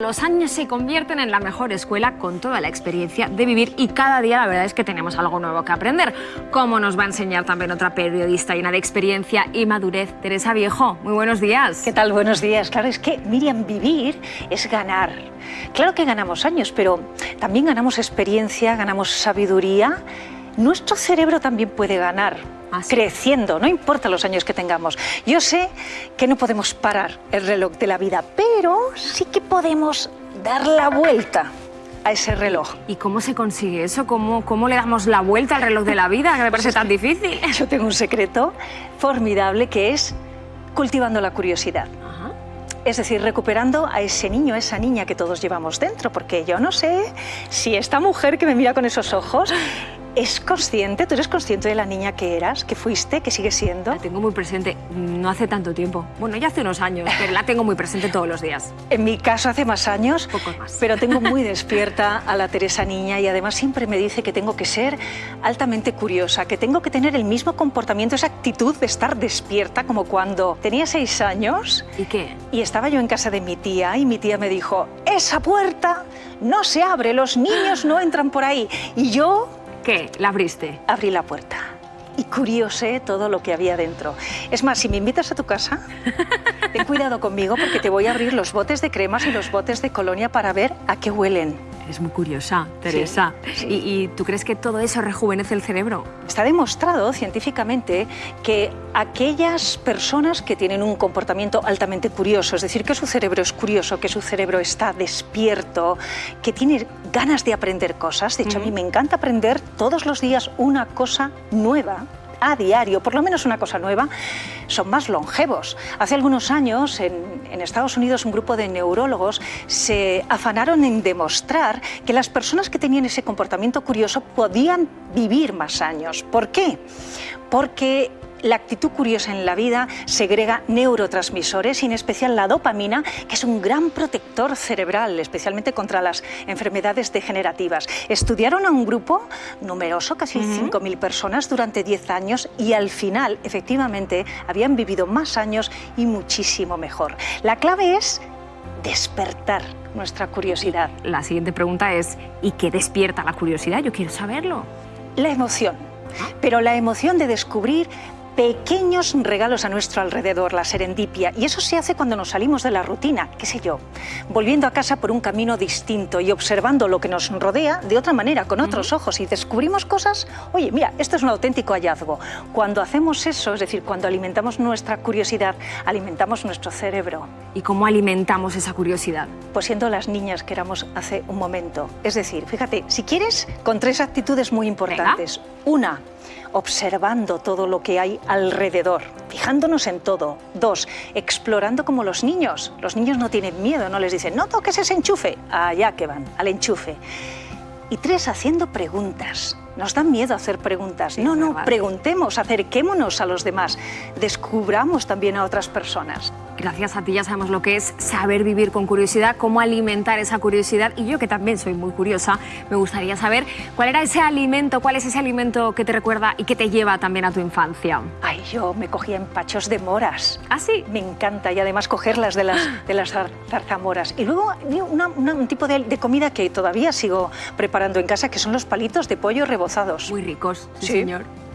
Los años se convierten en la mejor escuela con toda la experiencia de vivir y cada día la verdad es que tenemos algo nuevo que aprender, como nos va a enseñar también otra periodista llena de experiencia y madurez, Teresa Viejo. Muy buenos días. ¿Qué tal? Buenos días. Claro, es que Miriam, vivir es ganar. Claro que ganamos años, pero también ganamos experiencia, ganamos sabiduría. Nuestro cerebro también puede ganar Ah, creciendo, no importa los años que tengamos. Yo sé que no podemos parar el reloj de la vida, pero sí que podemos dar la vuelta a ese reloj. ¿Y cómo se consigue eso? ¿Cómo, cómo le damos la vuelta al reloj de la vida? Que me parece tan difícil. Yo tengo un secreto formidable que es cultivando la curiosidad. Es decir, recuperando a ese niño, a esa niña que todos llevamos dentro, porque yo no sé si esta mujer que me mira con esos ojos ¿Es consciente? ¿Tú eres consciente de la niña que eras, que fuiste, que sigue siendo? La tengo muy presente, no hace tanto tiempo. Bueno, ya hace unos años, pero la tengo muy presente todos los días. En mi caso hace más años, Pocos más. pero tengo muy despierta a la Teresa niña y además siempre me dice que tengo que ser altamente curiosa, que tengo que tener el mismo comportamiento, esa actitud de estar despierta como cuando tenía seis años. ¿Y qué? Y estaba yo en casa de mi tía y mi tía me dijo, esa puerta no se abre, los niños no entran por ahí. Y yo ¿Qué? ¿La abriste? Abrí la puerta y curiosé todo lo que había dentro. Es más, si me invitas a tu casa, ten cuidado conmigo porque te voy a abrir los botes de cremas y los botes de colonia para ver a qué huelen. Es muy curiosa, Teresa. ¿Y, tú crees que todo eso rejuvenece el cerebro? Está demostrado científicamente que aquellas personas que tienen un comportamiento altamente curioso, es decir, que su cerebro es curioso, que su cerebro está despierto, que tiene ganas de aprender cosas, de hecho a mí me encanta aprender todos los días una cosa nueva, a diario, por lo menos una cosa nueva, son más longevos. Hace algunos años en, Estados Unidos un grupo de neurólogos se afanaron en demostrar que las personas que tenían ese comportamiento curioso podían vivir más años. ¿Por qué? Porque la actitud curiosa en la vida segrega neurotransmisores y en especial la dopamina, que es un gran protector cerebral, especialmente contra las enfermedades degenerativas. Estudiaron a un grupo numeroso, casi 5.000 personas, durante 10 años y al final, efectivamente, habían vivido más años y muchísimo mejor. La clave es despertar nuestra curiosidad. La siguiente pregunta es, ¿y qué despierta la curiosidad? Yo quiero saberlo. La emoción. Ah. Pero la emoción de descubrir pequeños regalos a nuestro alrededor, la serendipia. Y eso se hace cuando nos salimos de la rutina, qué sé yo, volviendo a casa por un camino distinto y observando lo que nos rodea de otra manera, con otros ojos, y descubrimos cosas, oye, mira, esto es un auténtico hallazgo. Cuando hacemos eso, es decir, cuando alimentamos nuestra curiosidad, alimentamos nuestro cerebro. ¿Y cómo alimentamos esa curiosidad? Pues siendo las niñas que éramos hace un momento. Es decir, fíjate, si quieres, con tres actitudes muy importantes. Una, observando todo lo que hay alrededor, fijándonos en todo. Dos, explorando como los niños. Los niños no tienen miedo, no les dicen, no toques ese enchufe, allá que van, al enchufe. Y tres, haciendo preguntas. Nos dan miedo hacer preguntas. no, no, preguntemos, acerquémonos a los demás, descubramos también a otras personas. Gracias a ti ya sabemos lo que es saber vivir con curiosidad, cómo alimentar esa curiosidad. Y yo que también soy muy curiosa, me gustaría saber cuál era ese alimento, cuál es ese alimento que te recuerda y que te lleva también a tu infancia. Ay, yo me cogía empachos de moras. ¿Ah, sí? Me encanta y además cogerlas de las, de las zarzamoras. Y luego un tipo de, de, comida que todavía sigo preparando en casa, que son los palitos de pollo Muy ricos, sí. señor.